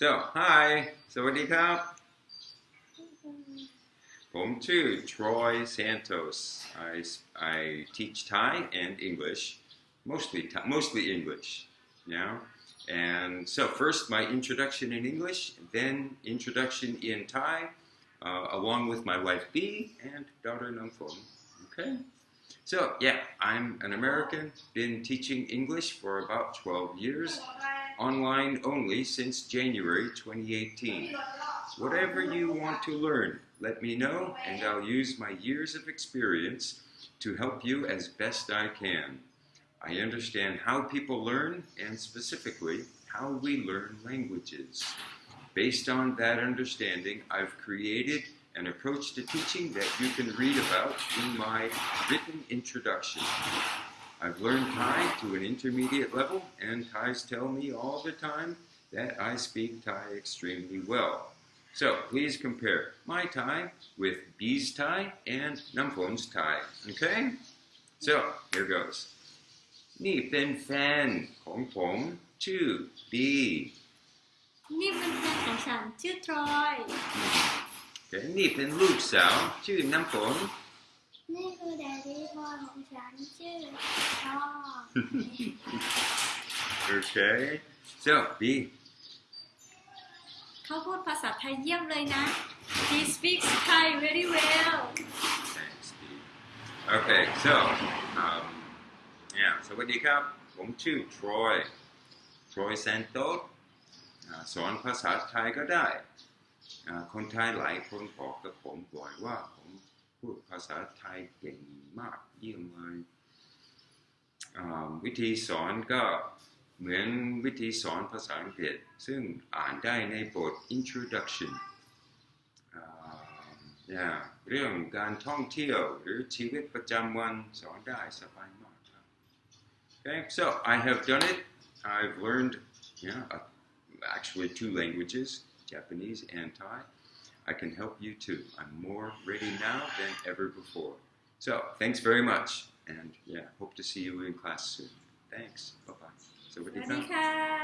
So hi. สวัสดีครับ. to Troy Santos. I I teach Thai and English mostly mostly English now. And so first my introduction in English then introduction in Thai uh, along with my wife B and daughter Namphon okay? So yeah, I'm an American, been teaching English for about 12 years, online only since January 2018 Whatever you want to learn, let me know, and I'll use my years of experience to help you as best I can. I understand how people learn, and specifically, how we learn languages. Based on that understanding, I've created an approach to teaching that you can read about in my written introduction. I've learned Thai to an intermediate level, and Thais tell me all the time that I speak Thai extremely well. So please compare my Thai with B's Thai and Namphon's Thai. Okay? So here goes. นี่เป็นแฟนของผมชื่อ B นี่เป็นแฟนของฉันชื่อทรอย Okay, นี่เป็นลูกสาวชื่อน้ำฝน นี่คือแดดดี้พ่อของฉัน ี้ ชื่อพ่อ Okay. So B. เขาพูดภาษาไทยเยี่ยมเลยนะ He speaks Thai very well Thanks, B. Okay, so um, yeah, สวัสดีครับ ผมชื่อ Troy Troy Santos อ่าสอนภาษาไทยก็ได้อ่าคนไทยหลายคนบอกกับผมบ่อยว่าผม พูดภาษาไทยเก่งมากเยี่ยมเลยวิธีสอนก็เหมือนวิธีสอนภาษาอังกฤษ ซึ่งอ่านได้ในบท introduction อ่า yeah เรื่องการท่องเที่ยวหรือชีวิตประจำวันสอนได้สบายมากครับ Okay, so I have done it. I've learned, yeah, uh, actually two languages, Japanese and Thai. I can help you too. I'm more ready now than ever before. So thanks very much. And yeah, hope to see you in class soon. Thanks. Bye-bye. So what do you